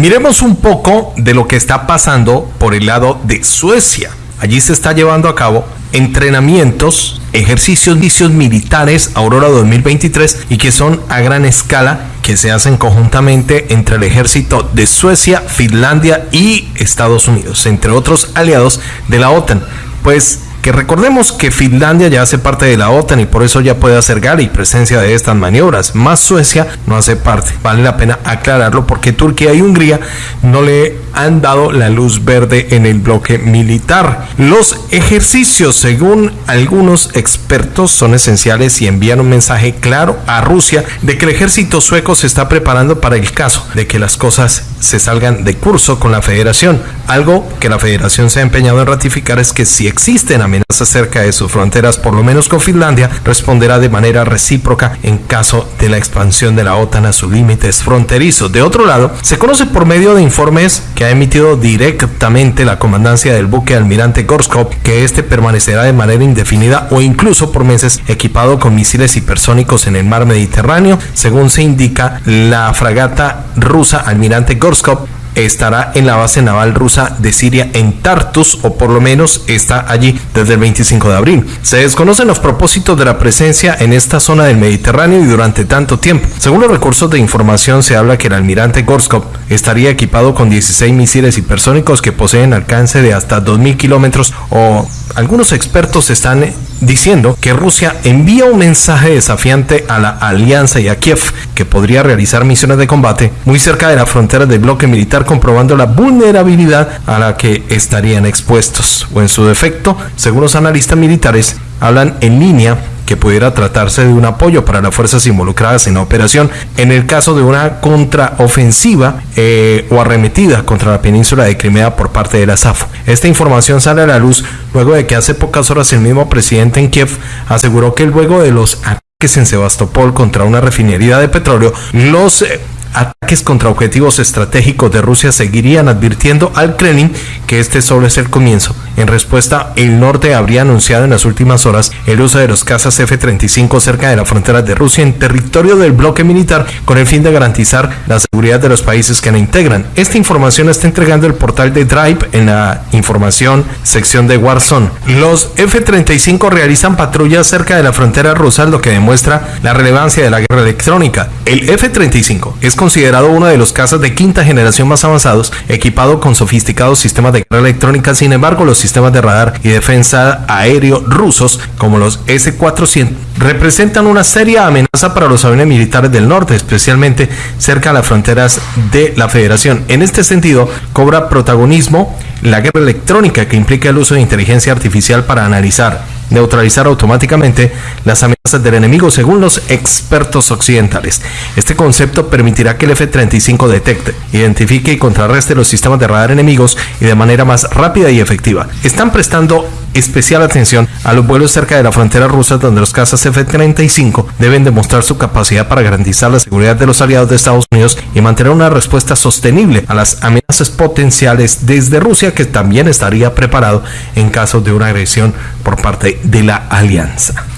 Miremos un poco de lo que está pasando por el lado de Suecia. Allí se está llevando a cabo entrenamientos, ejercicios, misios militares Aurora 2023 y que son a gran escala que se hacen conjuntamente entre el ejército de Suecia, Finlandia y Estados Unidos, entre otros aliados de la OTAN. Pues que recordemos que Finlandia ya hace parte de la OTAN y por eso ya puede hacer gala y presencia de estas maniobras, más Suecia no hace parte. Vale la pena aclararlo porque Turquía y Hungría no le han dado la luz verde en el bloque militar. Los ejercicios, según algunos expertos, son esenciales y envían un mensaje claro a Rusia de que el ejército sueco se está preparando para el caso de que las cosas se salgan de curso con la federación. Algo que la federación se ha empeñado en ratificar es que si existen amenazas cerca de sus fronteras, por lo menos con Finlandia, responderá de manera recíproca en caso de la expansión de la OTAN a sus límites fronterizos. De otro lado, se conoce por medio de informes que ha emitido directamente la comandancia del buque almirante Gorskov que este permanecerá de manera indefinida o incluso por meses equipado con misiles hipersónicos en el mar Mediterráneo, según se indica la fragata rusa almirante Gorskov estará en la base naval rusa de Siria en Tartus o por lo menos está allí desde el 25 de abril. Se desconocen los propósitos de la presencia en esta zona del Mediterráneo y durante tanto tiempo. Según los recursos de información se habla que el almirante Gorskov estaría equipado con 16 misiles hipersónicos que poseen alcance de hasta 2.000 kilómetros o algunos expertos están diciendo que Rusia envía un mensaje desafiante a la alianza y a Kiev que podría realizar misiones de combate muy cerca de la frontera del bloque militar comprobando la vulnerabilidad a la que estarían expuestos. O en su defecto, según los analistas militares, hablan en línea que pudiera tratarse de un apoyo para las fuerzas involucradas en la operación en el caso de una contraofensiva eh, o arremetida contra la península de Crimea por parte de la SAFO. Esta información sale a la luz luego de que hace pocas horas el mismo presidente en Kiev aseguró que luego de los ataques en Sebastopol contra una refinería de petróleo, los eh, ataques contra objetivos estratégicos de Rusia seguirían advirtiendo al Kremlin que este solo es el comienzo. En respuesta, el norte habría anunciado en las últimas horas el uso de los cazas F-35 cerca de la frontera de Rusia en territorio del bloque militar con el fin de garantizar la seguridad de los países que la integran. Esta información está entregando el portal de Drive en la información sección de Warzone. Los F-35 realizan patrullas cerca de la frontera rusa, lo que demuestra la relevancia de la guerra electrónica. El F-35 es considerado uno de los cazas de quinta generación más avanzados, equipado con sofisticados sistemas de guerra electrónica. Sin embargo, los sistemas de radar y defensa aéreo rusos, como los S-400, representan una seria amenaza para los aviones militares del norte, especialmente cerca de las fronteras de la Federación. En este sentido, cobra protagonismo la guerra electrónica que implica el uso de inteligencia artificial para analizar neutralizar automáticamente las amenazas del enemigo según los expertos occidentales. Este concepto permitirá que el F-35 detecte, identifique y contrarreste los sistemas de radar enemigos y de manera más rápida y efectiva. Están prestando especial atención a los vuelos cerca de la frontera rusa donde los cazas F-35 deben demostrar su capacidad para garantizar la seguridad de los aliados de Estados Unidos y mantener una respuesta sostenible a las amenazas potenciales desde Rusia que también estaría preparado en caso de una agresión por parte de la alianza.